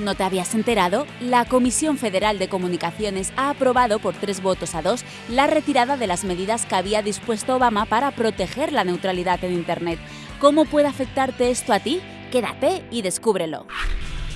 ¿No te habías enterado? La Comisión Federal de Comunicaciones ha aprobado por tres votos a dos la retirada de las medidas que había dispuesto Obama para proteger la neutralidad en Internet. ¿Cómo puede afectarte esto a ti? Quédate y descúbrelo.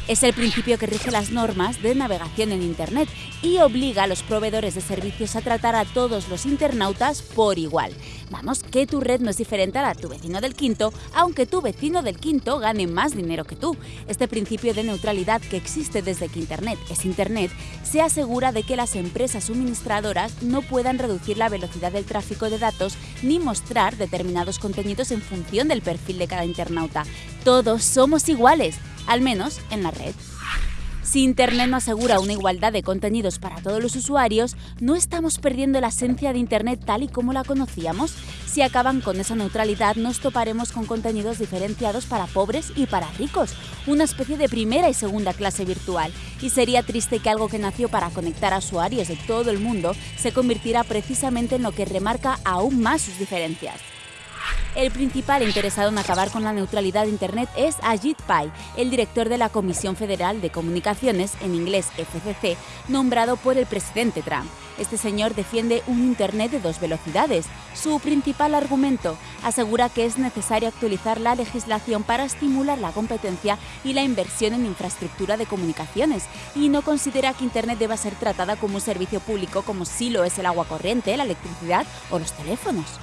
Es el principio que rige las normas de navegación en Internet y obliga a los proveedores de servicios a tratar a todos los internautas por igual. Vamos, que tu red no es diferente a la de tu vecino del quinto, aunque tu vecino del quinto gane más dinero que tú. Este principio de neutralidad que existe desde que Internet es Internet se asegura de que las empresas suministradoras no puedan reducir la velocidad del tráfico de datos ni mostrar determinados contenidos en función del perfil de cada internauta. Todos somos iguales al menos en la red. Si Internet no asegura una igualdad de contenidos para todos los usuarios, ¿no estamos perdiendo la esencia de Internet tal y como la conocíamos? Si acaban con esa neutralidad, nos toparemos con contenidos diferenciados para pobres y para ricos, una especie de primera y segunda clase virtual. Y sería triste que algo que nació para conectar a usuarios de todo el mundo se convirtiera precisamente en lo que remarca aún más sus diferencias. El principal interesado en acabar con la neutralidad de Internet es Ajit Pai, el director de la Comisión Federal de Comunicaciones, en inglés FCC, nombrado por el presidente Trump. Este señor defiende un Internet de dos velocidades. Su principal argumento asegura que es necesario actualizar la legislación para estimular la competencia y la inversión en infraestructura de comunicaciones y no considera que Internet deba ser tratada como un servicio público como si lo es el agua corriente, la electricidad o los teléfonos.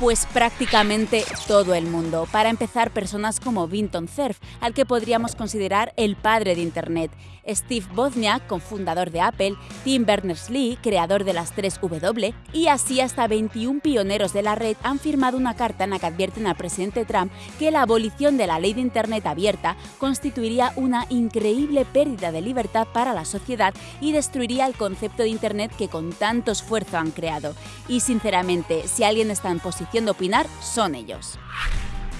Pues prácticamente todo el mundo. Para empezar, personas como Vinton Cerf, al que podríamos considerar el padre de Internet, Steve Wozniak, cofundador de Apple, Tim Berners-Lee, creador de las 3W, y así hasta 21 pioneros de la red han firmado una carta en la que advierten al presidente Trump que la abolición de la ley de Internet abierta constituiría una increíble pérdida de libertad para la sociedad y destruiría el concepto de Internet que con tanto esfuerzo han creado. Y sinceramente, si alguien está en posición de opinar son ellos.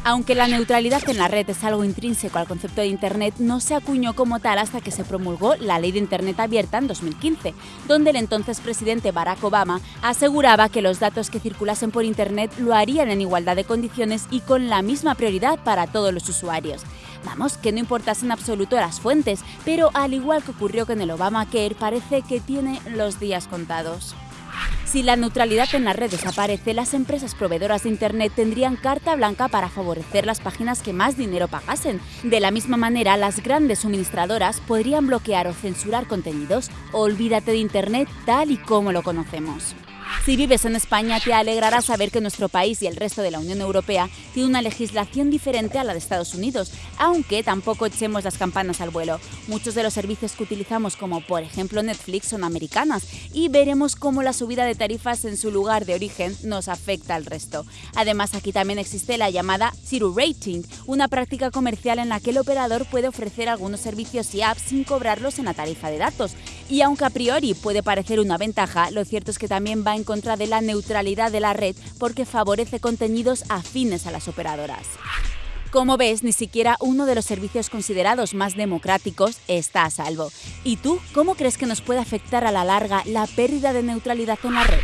Aunque la neutralidad en la red es algo intrínseco al concepto de Internet, no se acuñó como tal hasta que se promulgó la Ley de Internet Abierta en 2015, donde el entonces presidente Barack Obama aseguraba que los datos que circulasen por Internet lo harían en igualdad de condiciones y con la misma prioridad para todos los usuarios. Vamos, que no importasen en absoluto las fuentes, pero al igual que ocurrió con el Obamacare, parece que tiene los días contados. Si la neutralidad en la red desaparece, las empresas proveedoras de Internet tendrían carta blanca para favorecer las páginas que más dinero pagasen. De la misma manera, las grandes suministradoras podrían bloquear o censurar contenidos. Olvídate de Internet tal y como lo conocemos. Si vives en España, te alegrará saber que nuestro país y el resto de la Unión Europea tiene una legislación diferente a la de Estados Unidos, aunque tampoco echemos las campanas al vuelo. Muchos de los servicios que utilizamos, como por ejemplo Netflix, son americanas y veremos cómo la subida de tarifas en su lugar de origen nos afecta al resto. Además, aquí también existe la llamada Zero Rating, una práctica comercial en la que el operador puede ofrecer algunos servicios y apps sin cobrarlos en la tarifa de datos. Y aunque a priori puede parecer una ventaja, lo cierto es que también va en contra de la neutralidad de la red porque favorece contenidos afines a las operadoras. Como ves, ni siquiera uno de los servicios considerados más democráticos está a salvo. ¿Y tú cómo crees que nos puede afectar a la larga la pérdida de neutralidad en la red?